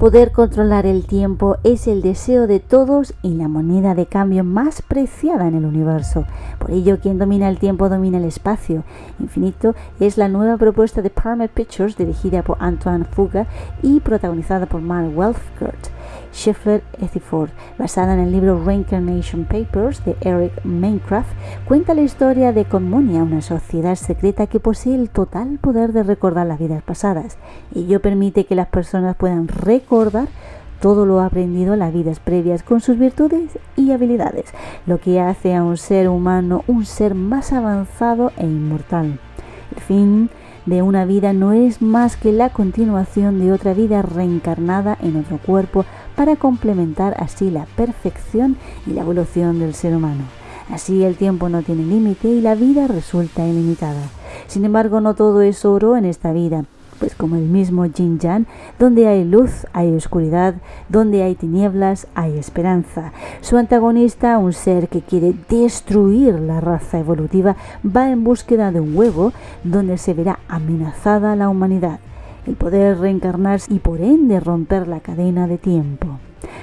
Poder controlar el tiempo es el deseo de todos y la moneda de cambio más preciada en el universo. Por ello, quien domina el tiempo domina el espacio. Infinito es la nueva propuesta de Paramount Pictures dirigida por Antoine Fuga y protagonizada por Mark Welfgert. Scheffler Ethiford, basada en el libro Reincarnation Papers de Eric Minecraft, cuenta la historia de Conmonia, una sociedad secreta que posee el total poder de recordar las vidas pasadas. Ello permite que las personas puedan recordar todo lo aprendido en las vidas previas con sus virtudes y habilidades, lo que hace a un ser humano un ser más avanzado e inmortal. El fin de una vida no es más que la continuación de otra vida reencarnada en otro cuerpo para complementar así la perfección y la evolución del ser humano. Así el tiempo no tiene límite y la vida resulta ilimitada. Sin embargo, no todo es oro en esta vida pues como el mismo Jin Jan, donde hay luz hay oscuridad, donde hay tinieblas hay esperanza. Su antagonista, un ser que quiere destruir la raza evolutiva, va en búsqueda de un huevo donde se verá amenazada la humanidad, el poder reencarnarse y por ende romper la cadena de tiempo.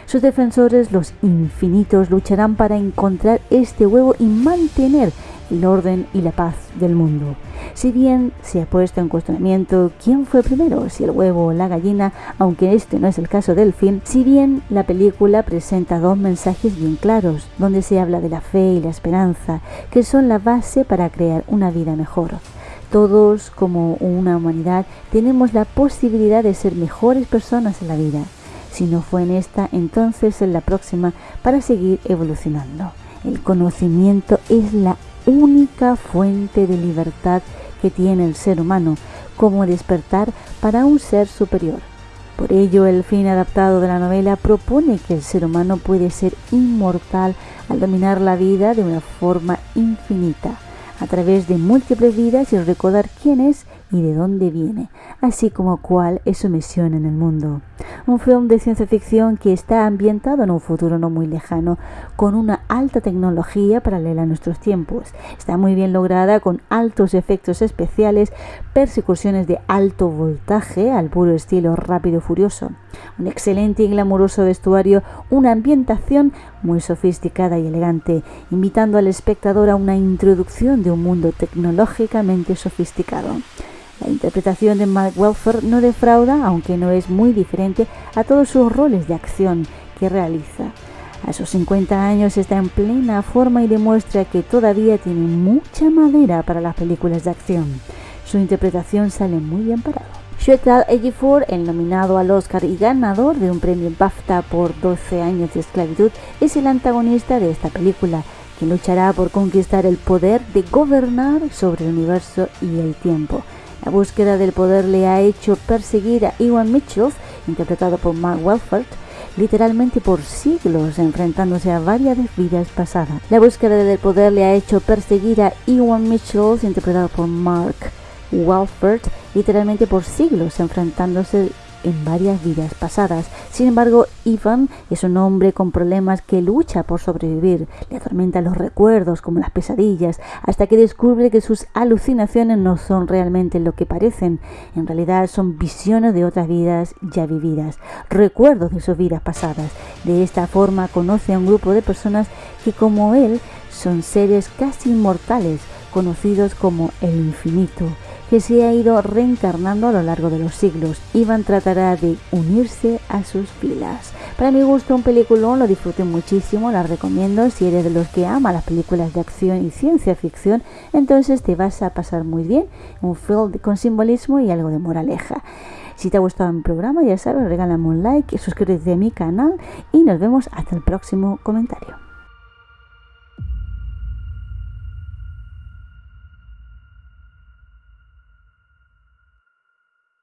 Sus defensores, los infinitos, lucharán para encontrar este huevo y mantener el orden y la paz del mundo. Si bien se ha puesto en cuestionamiento quién fue primero, si el huevo o la gallina, aunque este no es el caso del film, si bien la película presenta dos mensajes bien claros, donde se habla de la fe y la esperanza, que son la base para crear una vida mejor. Todos, como una humanidad, tenemos la posibilidad de ser mejores personas en la vida. Si no fue en esta, entonces en la próxima para seguir evolucionando. El conocimiento es la única fuente de libertad que tiene el ser humano, como despertar para un ser superior. Por ello, el fin adaptado de la novela propone que el ser humano puede ser inmortal al dominar la vida de una forma infinita, a través de múltiples vidas y recordar quién es y de dónde viene, así como cuál es su misión en el mundo. Un film de ciencia ficción que está ambientado en un futuro no muy lejano, con una alta tecnología paralela a nuestros tiempos. Está muy bien lograda con altos efectos especiales, persecuciones de alto voltaje al puro estilo rápido furioso, un excelente y glamuroso vestuario, una ambientación muy sofisticada y elegante, invitando al espectador a una introducción de un mundo tecnológicamente sofisticado. La interpretación de Mark Welfer no defrauda, aunque no es muy diferente, a todos sus roles de acción que realiza. A sus 50 años está en plena forma y demuestra que todavía tiene mucha madera para las películas de acción. Su interpretación sale muy bien parado. Shetal Ejiofor, el nominado al Oscar y ganador de un premio BAFTA por 12 años de esclavitud, es el antagonista de esta película, que luchará por conquistar el poder de gobernar sobre el universo y el tiempo. La búsqueda del poder le ha hecho perseguir a Iwan Mitchell, interpretado por Mark Welford, literalmente por siglos, enfrentándose a varias vidas pasadas. La búsqueda del poder le ha hecho perseguir a Iwan Mitchell, interpretado por Mark Welford, literalmente por siglos, enfrentándose en varias vidas pasadas. Sin embargo, Ivan es un hombre con problemas que lucha por sobrevivir. Le atormentan los recuerdos como las pesadillas, hasta que descubre que sus alucinaciones no son realmente lo que parecen. En realidad son visiones de otras vidas ya vividas, recuerdos de sus vidas pasadas. De esta forma conoce a un grupo de personas que como él son seres casi inmortales, conocidos como el infinito que se ha ido reencarnando a lo largo de los siglos. Ivan tratará de unirse a sus filas. Para mi gusto, un peliculón, lo disfruté muchísimo, la recomiendo. Si eres de los que ama las películas de acción y ciencia ficción, entonces te vas a pasar muy bien. Un film con simbolismo y algo de moraleja. Si te ha gustado mi programa, ya sabes, regálame un like, suscríbete a mi canal y nos vemos hasta el próximo comentario.